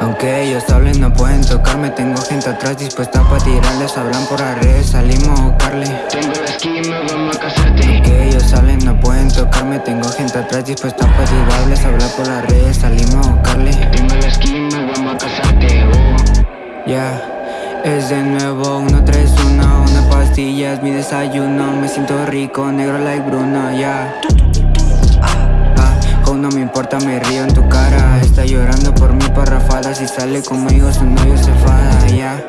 Aunque ellos hablen no pueden tocarme. Tengo gente atrás dispuesta pa' tirarles. Hablan por las redes, salimos a buscarle. Tengo la esquina, vamos a casarte. Aunque ellos hablen no pueden tocarme. Tengo gente atrás dispuesta pa' tirarles. Hablar por las redes, salimos a buscarle. Tengo la esquina, vamos a casarte oh. Ya es de nuevo, uno, tres, uno. Una pastilla es mi desayuno. Me siento rico, negro like Bruno, ya. Oh, no me importa, me río en tu Está llorando por mi parrafada Si sale conmigo su novio se fada, ya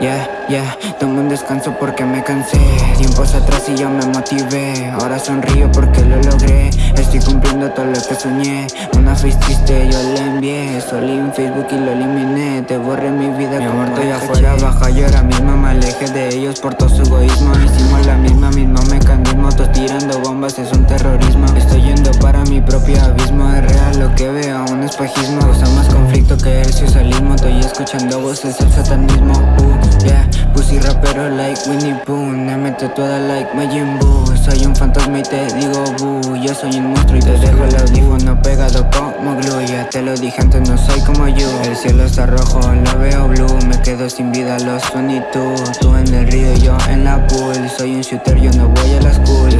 Yeah, yeah, tomo un descanso porque me cansé. Tiempos atrás y ya me motivé. Ahora sonrío porque lo logré. Estoy cumpliendo todo lo que soñé. Una face triste yo le envié. Solí en Facebook y lo eliminé. Te borré mi vida Mi amor, estoy afuera, baja yo ahora mismo Me alejé de ellos por todo su egoísmo. Hicimos la misma, mismo mecanismo. Todos tirando bombas, es un terrorismo. Estoy yendo para mi propio abismo espejismo Causa más conflicto que el socialismo. Estoy escuchando voces, el satanismo uh. Yeah, pussy rapero like Winnie Pooh Me meto toda like Majin Buu. Soy un fantasma y te digo boo Yo soy un monstruo y te dejo el audífono pegado como glue. Ya te lo dije antes, no soy como yo El cielo está rojo, lo veo blue Me quedo sin vida, los y tú Tú en el río, yo en la pool. Soy un shooter, yo no voy a la school